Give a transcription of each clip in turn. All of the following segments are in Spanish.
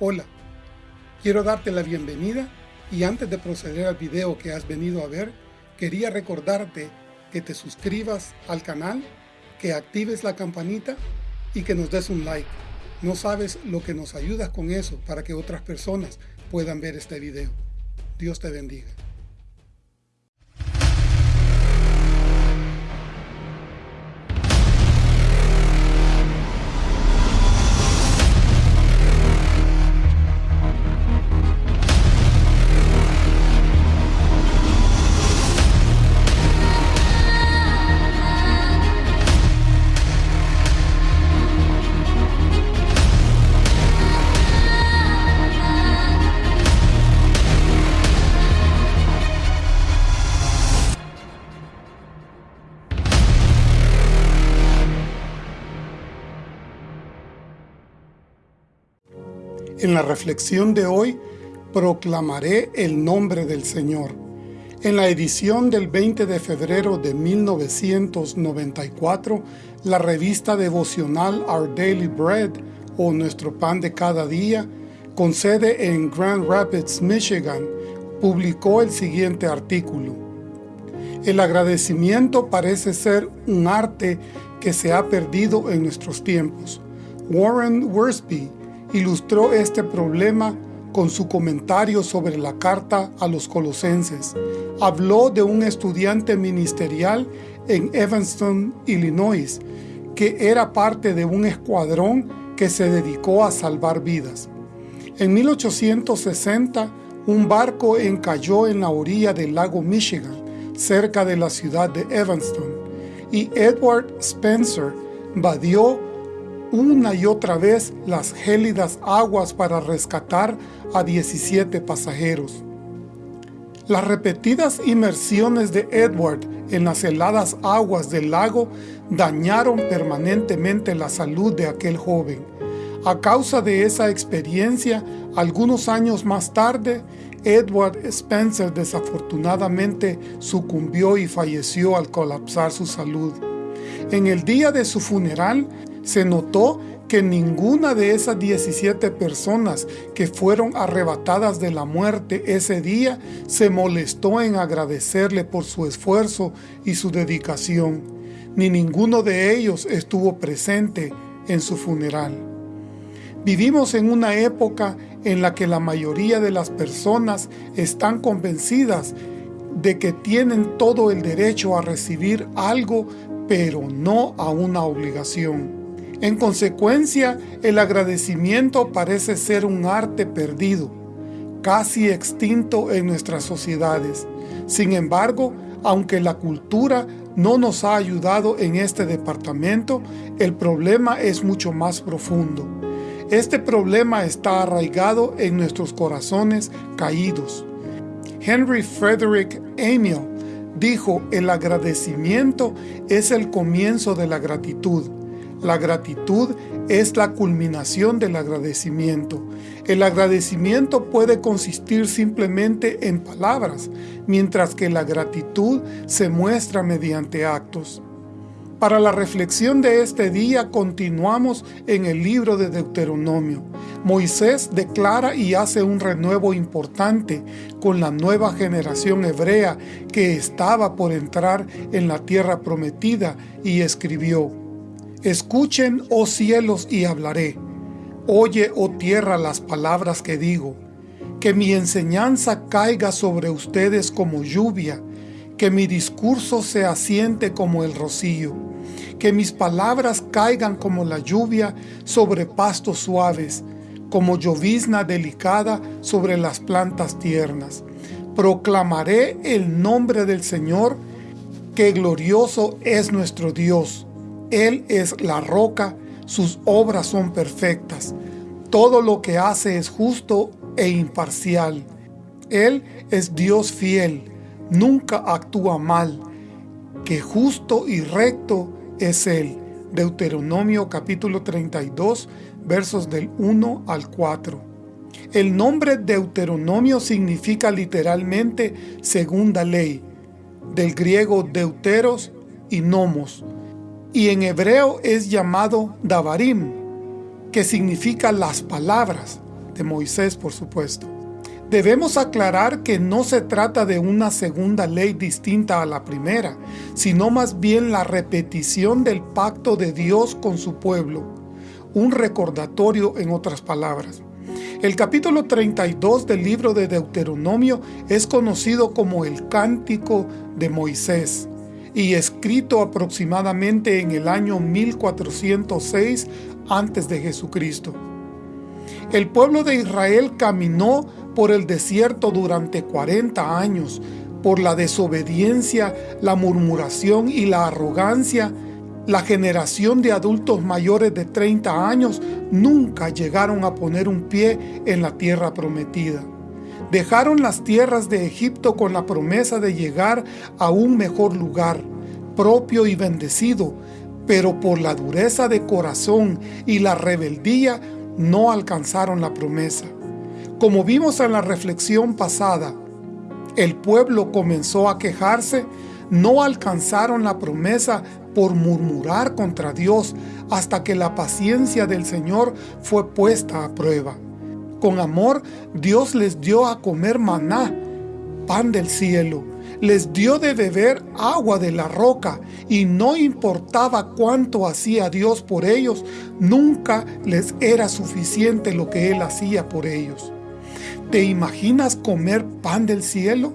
Hola, quiero darte la bienvenida y antes de proceder al video que has venido a ver, quería recordarte que te suscribas al canal, que actives la campanita y que nos des un like. No sabes lo que nos ayudas con eso para que otras personas puedan ver este video. Dios te bendiga. En la reflexión de hoy, proclamaré el nombre del Señor. En la edición del 20 de febrero de 1994, la revista devocional Our Daily Bread, o Nuestro Pan de Cada Día, con sede en Grand Rapids, Michigan, publicó el siguiente artículo. El agradecimiento parece ser un arte que se ha perdido en nuestros tiempos. Warren Worsby, ilustró este problema con su comentario sobre la carta a los colosenses. Habló de un estudiante ministerial en Evanston, Illinois, que era parte de un escuadrón que se dedicó a salvar vidas. En 1860, un barco encalló en la orilla del lago Michigan, cerca de la ciudad de Evanston, y Edward Spencer vadió una y otra vez las gélidas aguas para rescatar a 17 pasajeros. Las repetidas inmersiones de Edward en las heladas aguas del lago dañaron permanentemente la salud de aquel joven. A causa de esa experiencia, algunos años más tarde, Edward Spencer desafortunadamente sucumbió y falleció al colapsar su salud. En el día de su funeral, se notó que ninguna de esas 17 personas que fueron arrebatadas de la muerte ese día se molestó en agradecerle por su esfuerzo y su dedicación, ni ninguno de ellos estuvo presente en su funeral. Vivimos en una época en la que la mayoría de las personas están convencidas de que tienen todo el derecho a recibir algo, pero no a una obligación. En consecuencia, el agradecimiento parece ser un arte perdido, casi extinto en nuestras sociedades. Sin embargo, aunque la cultura no nos ha ayudado en este departamento, el problema es mucho más profundo. Este problema está arraigado en nuestros corazones caídos. Henry Frederick Amiel dijo, el agradecimiento es el comienzo de la gratitud. La gratitud es la culminación del agradecimiento. El agradecimiento puede consistir simplemente en palabras, mientras que la gratitud se muestra mediante actos. Para la reflexión de este día continuamos en el libro de Deuteronomio. Moisés declara y hace un renuevo importante con la nueva generación hebrea que estaba por entrar en la tierra prometida y escribió Escuchen, oh cielos, y hablaré. Oye, oh tierra, las palabras que digo. Que mi enseñanza caiga sobre ustedes como lluvia, que mi discurso se asiente como el rocío, que mis palabras caigan como la lluvia sobre pastos suaves, como llovizna delicada sobre las plantas tiernas. Proclamaré el nombre del Señor, que glorioso es nuestro Dios, él es la roca, sus obras son perfectas. Todo lo que hace es justo e imparcial. Él es Dios fiel, nunca actúa mal. Que justo y recto es Él. Deuteronomio capítulo 32, versos del 1 al 4. El nombre Deuteronomio significa literalmente segunda ley, del griego deuteros y nomos, y en hebreo es llamado Davarim, que significa las palabras. de Moisés, por supuesto. Debemos aclarar que no se trata de una segunda ley distinta a la primera, sino más bien la repetición del pacto de Dios con su pueblo, un recordatorio en otras palabras. El capítulo 32 del libro de Deuteronomio es conocido como el Cántico de Moisés y escrito aproximadamente en el año 1406 antes de Jesucristo. El pueblo de Israel caminó por el desierto durante 40 años, por la desobediencia, la murmuración y la arrogancia, la generación de adultos mayores de 30 años nunca llegaron a poner un pie en la tierra prometida. Dejaron las tierras de Egipto con la promesa de llegar a un mejor lugar, propio y bendecido, pero por la dureza de corazón y la rebeldía no alcanzaron la promesa. Como vimos en la reflexión pasada, el pueblo comenzó a quejarse, no alcanzaron la promesa por murmurar contra Dios hasta que la paciencia del Señor fue puesta a prueba. Con amor, Dios les dio a comer maná, pan del cielo, les dio de beber agua de la roca y no importaba cuánto hacía Dios por ellos, nunca les era suficiente lo que Él hacía por ellos. ¿Te imaginas comer pan del cielo?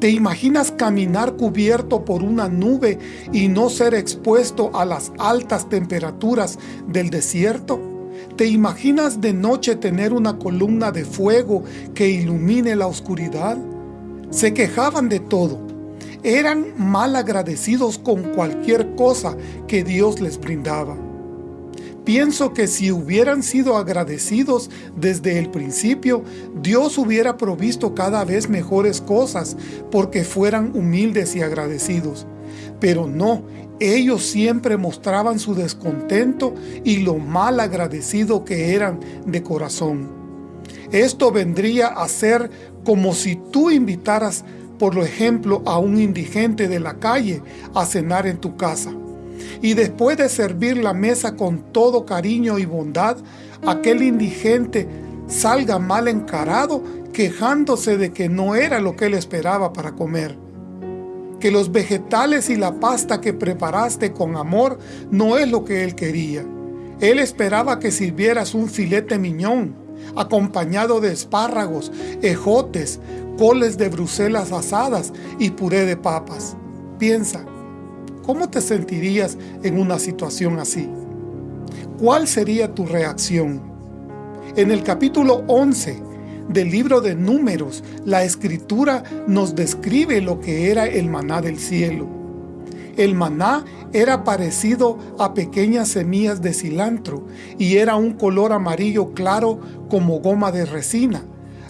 ¿Te imaginas caminar cubierto por una nube y no ser expuesto a las altas temperaturas del desierto? ¿Te imaginas de noche tener una columna de fuego que ilumine la oscuridad? Se quejaban de todo. Eran mal agradecidos con cualquier cosa que Dios les brindaba. Pienso que si hubieran sido agradecidos desde el principio, Dios hubiera provisto cada vez mejores cosas porque fueran humildes y agradecidos. Pero no, ellos siempre mostraban su descontento y lo mal agradecido que eran de corazón. Esto vendría a ser como si tú invitaras, por ejemplo, a un indigente de la calle a cenar en tu casa y después de servir la mesa con todo cariño y bondad, aquel indigente salga mal encarado quejándose de que no era lo que él esperaba para comer. Que los vegetales y la pasta que preparaste con amor no es lo que él quería. Él esperaba que sirvieras un filete miñón, acompañado de espárragos, ejotes, coles de Bruselas asadas y puré de papas. Piensa, ¿Cómo te sentirías en una situación así? ¿Cuál sería tu reacción? En el capítulo 11 del libro de Números, la Escritura nos describe lo que era el maná del cielo. El maná era parecido a pequeñas semillas de cilantro y era un color amarillo claro como goma de resina.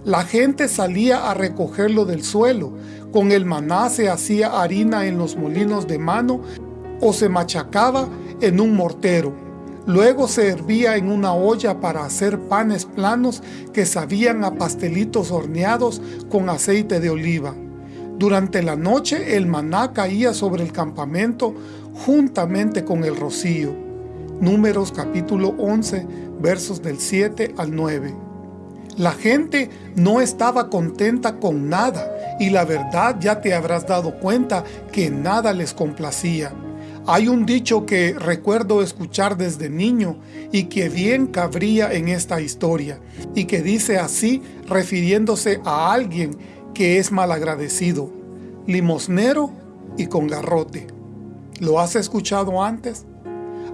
La gente salía a recogerlo del suelo, con el maná se hacía harina en los molinos de mano o se machacaba en un mortero. Luego se hervía en una olla para hacer panes planos que sabían a pastelitos horneados con aceite de oliva. Durante la noche el maná caía sobre el campamento juntamente con el rocío. Números capítulo 11 versos del 7 al 9. La gente no estaba contenta con nada y la verdad ya te habrás dado cuenta que nada les complacía. Hay un dicho que recuerdo escuchar desde niño y que bien cabría en esta historia y que dice así refiriéndose a alguien que es malagradecido, limosnero y con garrote. ¿Lo has escuchado antes?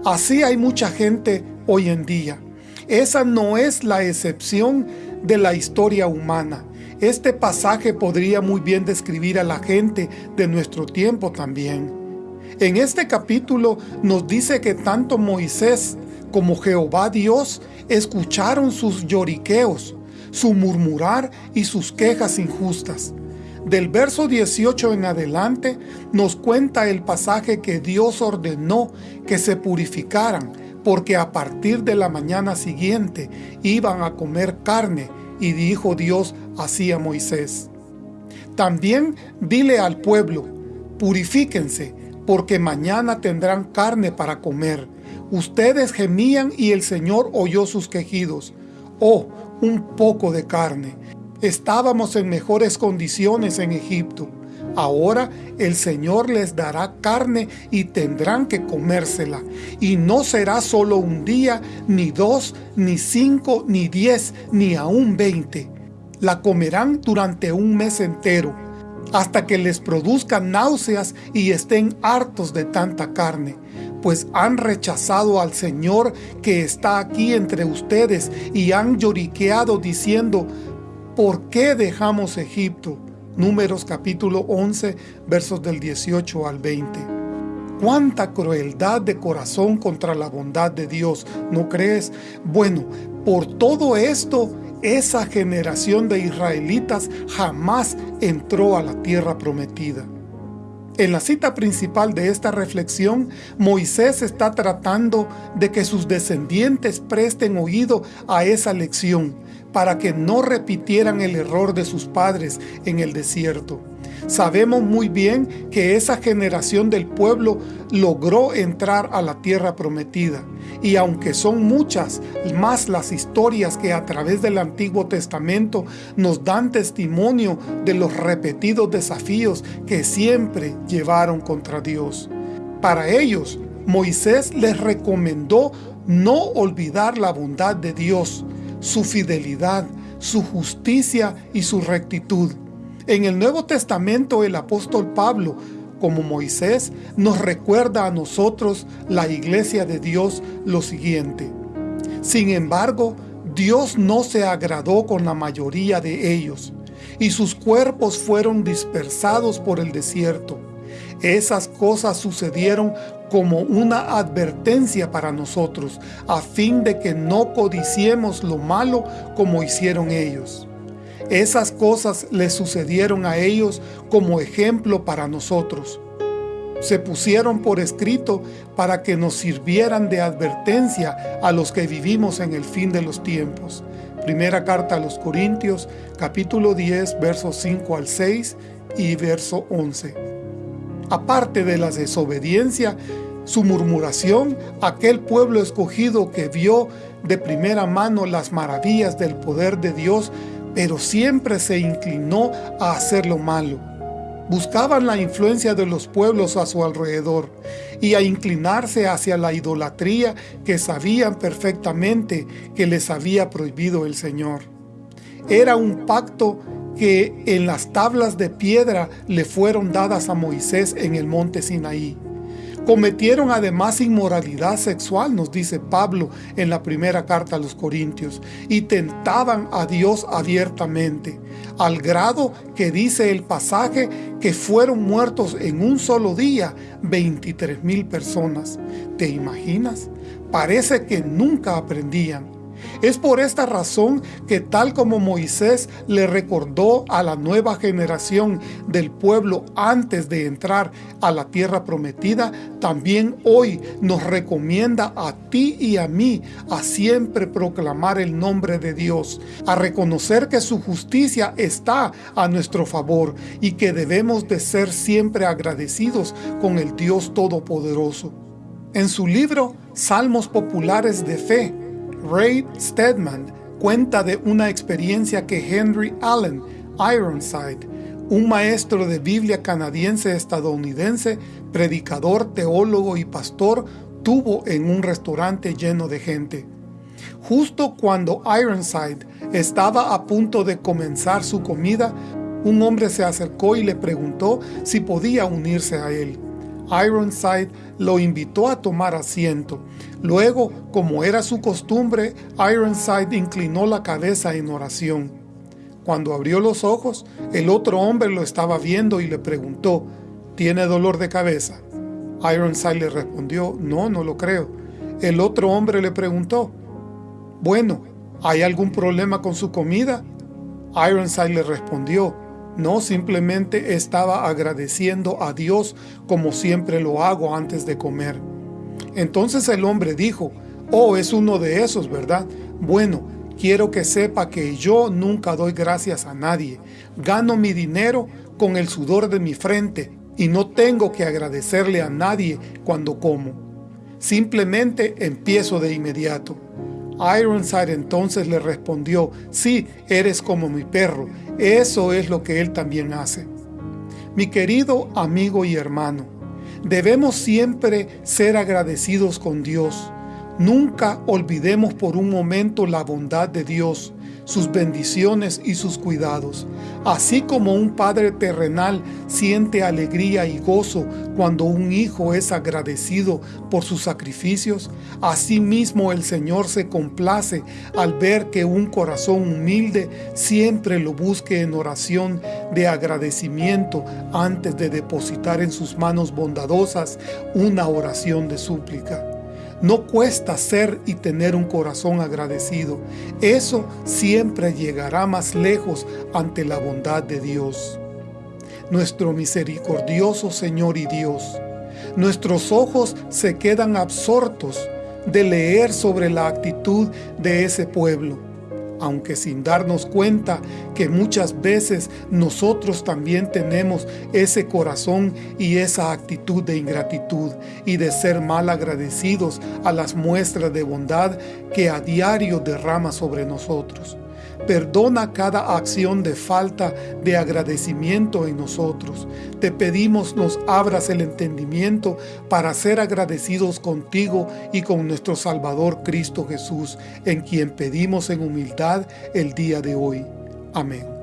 Así hay mucha gente hoy en día. Esa no es la excepción de la historia humana. Este pasaje podría muy bien describir a la gente de nuestro tiempo también. En este capítulo nos dice que tanto Moisés como Jehová Dios escucharon sus lloriqueos, su murmurar y sus quejas injustas. Del verso 18 en adelante nos cuenta el pasaje que Dios ordenó que se purificaran, porque a partir de la mañana siguiente iban a comer carne y dijo Dios así a Moisés. También dile al pueblo, purifíquense, porque mañana tendrán carne para comer. Ustedes gemían y el Señor oyó sus quejidos. Oh, un poco de carne. Estábamos en mejores condiciones en Egipto. Ahora el Señor les dará carne y tendrán que comérsela. Y no será solo un día, ni dos, ni cinco, ni diez, ni aún veinte. La comerán durante un mes entero, hasta que les produzca náuseas y estén hartos de tanta carne pues han rechazado al Señor que está aquí entre ustedes y han lloriqueado diciendo, ¿por qué dejamos Egipto? Números capítulo 11, versos del 18 al 20. ¡Cuánta crueldad de corazón contra la bondad de Dios! ¿No crees? Bueno, por todo esto, esa generación de israelitas jamás entró a la tierra prometida. En la cita principal de esta reflexión, Moisés está tratando de que sus descendientes presten oído a esa lección, para que no repitieran el error de sus padres en el desierto. Sabemos muy bien que esa generación del pueblo logró entrar a la tierra prometida, y aunque son muchas más las historias que a través del Antiguo Testamento nos dan testimonio de los repetidos desafíos que siempre llevaron contra Dios. Para ellos, Moisés les recomendó no olvidar la bondad de Dios, su fidelidad, su justicia y su rectitud. En el Nuevo Testamento el apóstol Pablo, como Moisés, nos recuerda a nosotros, la iglesia de Dios, lo siguiente. Sin embargo, Dios no se agradó con la mayoría de ellos, y sus cuerpos fueron dispersados por el desierto. Esas cosas sucedieron como una advertencia para nosotros, a fin de que no codiciemos lo malo como hicieron ellos. Esas cosas les sucedieron a ellos como ejemplo para nosotros. Se pusieron por escrito para que nos sirvieran de advertencia a los que vivimos en el fin de los tiempos. Primera carta a los Corintios, capítulo 10, versos 5 al 6 y verso 11. Aparte de la desobediencia, su murmuración, aquel pueblo escogido que vio de primera mano las maravillas del poder de Dios, pero siempre se inclinó a hacer lo malo. Buscaban la influencia de los pueblos a su alrededor y a inclinarse hacia la idolatría que sabían perfectamente que les había prohibido el Señor. Era un pacto que en las tablas de piedra le fueron dadas a Moisés en el monte Sinaí. Cometieron además inmoralidad sexual, nos dice Pablo en la primera carta a los Corintios, y tentaban a Dios abiertamente, al grado que dice el pasaje que fueron muertos en un solo día 23 mil personas. ¿Te imaginas? Parece que nunca aprendían. Es por esta razón que tal como Moisés le recordó a la nueva generación del pueblo antes de entrar a la tierra prometida, también hoy nos recomienda a ti y a mí a siempre proclamar el nombre de Dios, a reconocer que su justicia está a nuestro favor y que debemos de ser siempre agradecidos con el Dios Todopoderoso. En su libro Salmos Populares de Fe, Ray Stedman cuenta de una experiencia que Henry Allen Ironside, un maestro de Biblia canadiense estadounidense, predicador, teólogo y pastor, tuvo en un restaurante lleno de gente. Justo cuando Ironside estaba a punto de comenzar su comida, un hombre se acercó y le preguntó si podía unirse a él. Ironside lo invitó a tomar asiento. Luego, como era su costumbre, Ironside inclinó la cabeza en oración. Cuando abrió los ojos, el otro hombre lo estaba viendo y le preguntó, ¿tiene dolor de cabeza? Ironside le respondió, no, no lo creo. El otro hombre le preguntó, bueno, ¿hay algún problema con su comida? Ironside le respondió, no, simplemente estaba agradeciendo a Dios como siempre lo hago antes de comer. Entonces el hombre dijo, oh, es uno de esos, ¿verdad? Bueno, quiero que sepa que yo nunca doy gracias a nadie. Gano mi dinero con el sudor de mi frente y no tengo que agradecerle a nadie cuando como. Simplemente empiezo de inmediato. Ironside entonces le respondió, sí, eres como mi perro, eso es lo que él también hace. Mi querido amigo y hermano, debemos siempre ser agradecidos con Dios. Nunca olvidemos por un momento la bondad de Dios, sus bendiciones y sus cuidados. Así como un padre terrenal siente alegría y gozo cuando un hijo es agradecido por sus sacrificios, asimismo el Señor se complace al ver que un corazón humilde siempre lo busque en oración de agradecimiento antes de depositar en sus manos bondadosas una oración de súplica. No cuesta ser y tener un corazón agradecido. Eso siempre llegará más lejos ante la bondad de Dios. Nuestro misericordioso Señor y Dios, nuestros ojos se quedan absortos de leer sobre la actitud de ese pueblo aunque sin darnos cuenta que muchas veces nosotros también tenemos ese corazón y esa actitud de ingratitud y de ser mal agradecidos a las muestras de bondad que a diario derrama sobre nosotros. Perdona cada acción de falta de agradecimiento en nosotros. Te pedimos nos abras el entendimiento para ser agradecidos contigo y con nuestro Salvador Cristo Jesús, en quien pedimos en humildad el día de hoy. Amén.